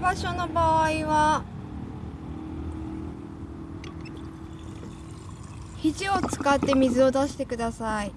場所の場合は肘を使って水を出してください。